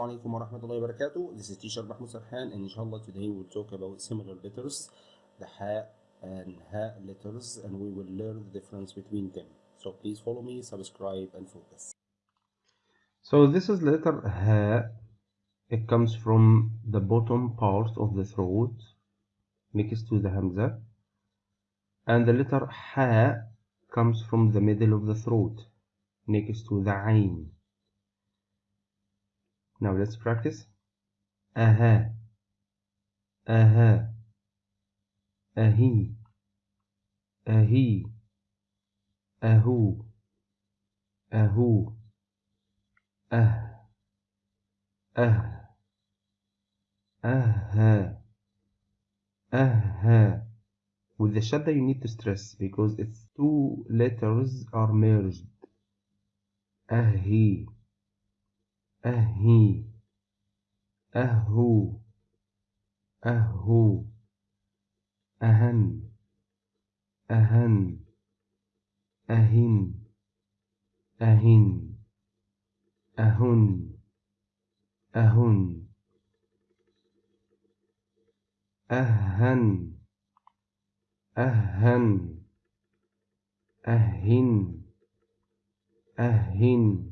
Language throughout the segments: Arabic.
Assalamu alaikum wa rahmatullahi wa barakatuh. This is teacher Mahmoud Sarhan and inshallah today we'll talk about similar letters, the ha and ha letters and we will learn the difference between them. So please follow me, subscribe and focus. So this is letter ha. It comes from the bottom part of the throat next to the hamza. And the letter ha comes from the middle of the throat next to the ain. Now let's practice. Aha. Aha. Ahi. Ahi. Ahu. Ahu. Ah. Ah. Aha. Aha. With the shadda you need to stress because its two letters are merged. Ahi. أهي أهو أهو أهن أهن أهن أهن أهن أهن أهن أهن أهن أهن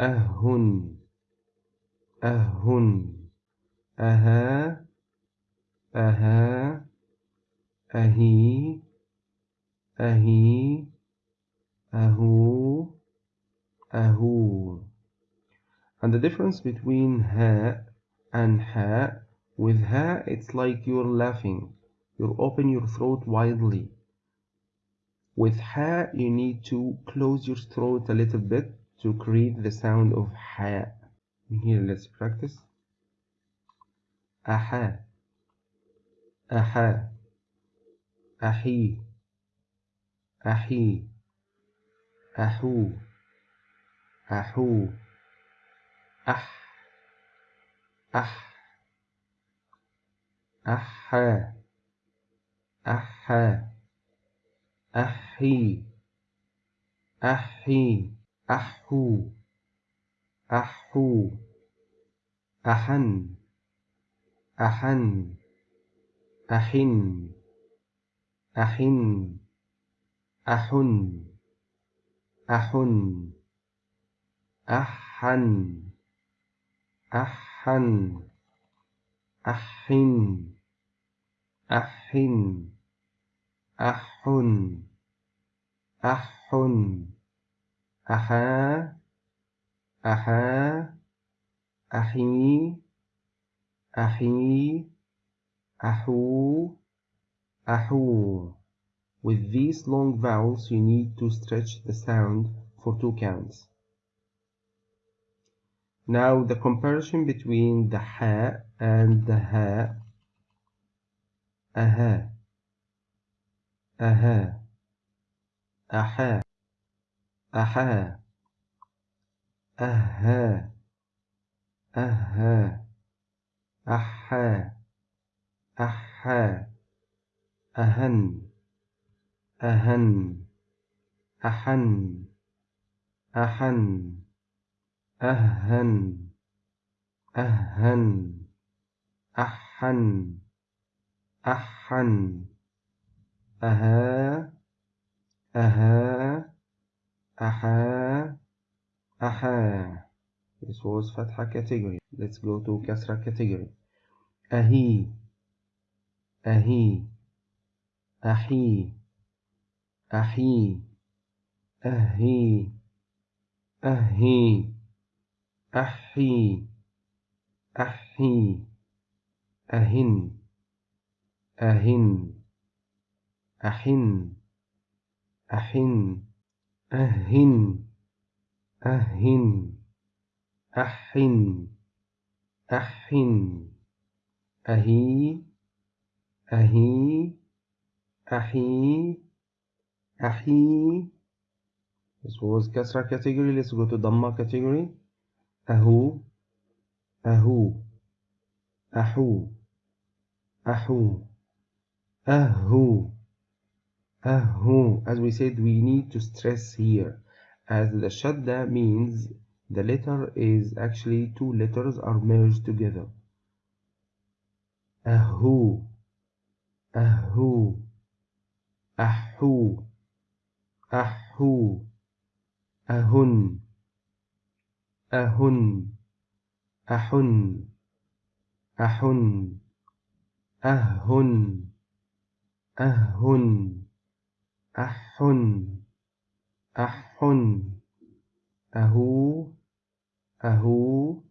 أهن أهن أها أها أهي أهي أهو أهو and the difference between ha and ha with ha it's like you're laughing you open your throat widely with ha you need to close your throat a little bit to create the sound of ha. Here let's practice. Aha. Aha. Ahi. Ahi. Ahu. Ahu. Ah. Ah. Aha. Aha. Ahi. Ahi. أحو أحو أحن أحن أحن أحن أحن أحن أحن أحن أحن أحن أحن أحن أحا أحا أحي أحي أحو أحو With these long vowels you need to stretch the sound for two counts. Now the comparison between the ha and the ha aha aha aha أحا أها أها أحا أحا أهن أهن أحن أحن أهن أهن أحن أحن أها أها أحا أحا. This was فتحة category. Let's go to كسرة category. أهي أهي. أحي أحي. أهي أهي. أحي أحي. أهن أهن. أحن أحن. أهن أهن أحن أحن أهي أهي أحي أحي This was Kasra category. Let's go to Dhamma category. Ahu, Ahu, Ahu, Ahu, Ahu. who as we said we need to stress here. As the shadda means the letter is actually two letters are merged together. Ahu. Ahu. Ahu. Ahu. Ahun. Ahun. Ahun. Ahun. Ahun. Ahun. أحن أحن أهو أهو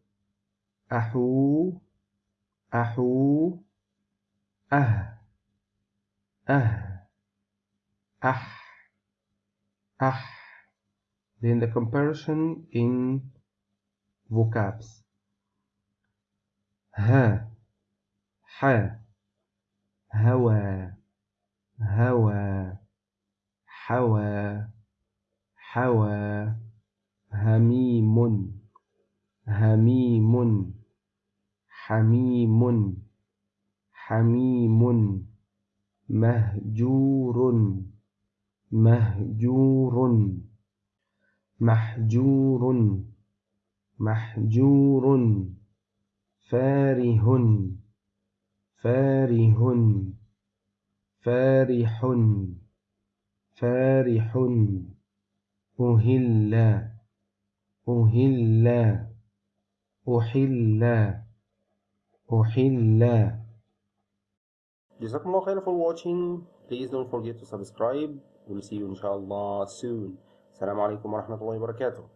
أحو أحو أه أه أح أح. Then the comparison in vocabs. ها ح هوى هوى. حوى حوى هميم هميم حميم حميم مهجور مهجور محجور محجور فاره فاره فارح. فارح أهل أهل أحل أحل جزاكم الله خير for watching please don't forget to subscribe we'll see you inshallah soon السلام عليكم ورحمة الله وبركاته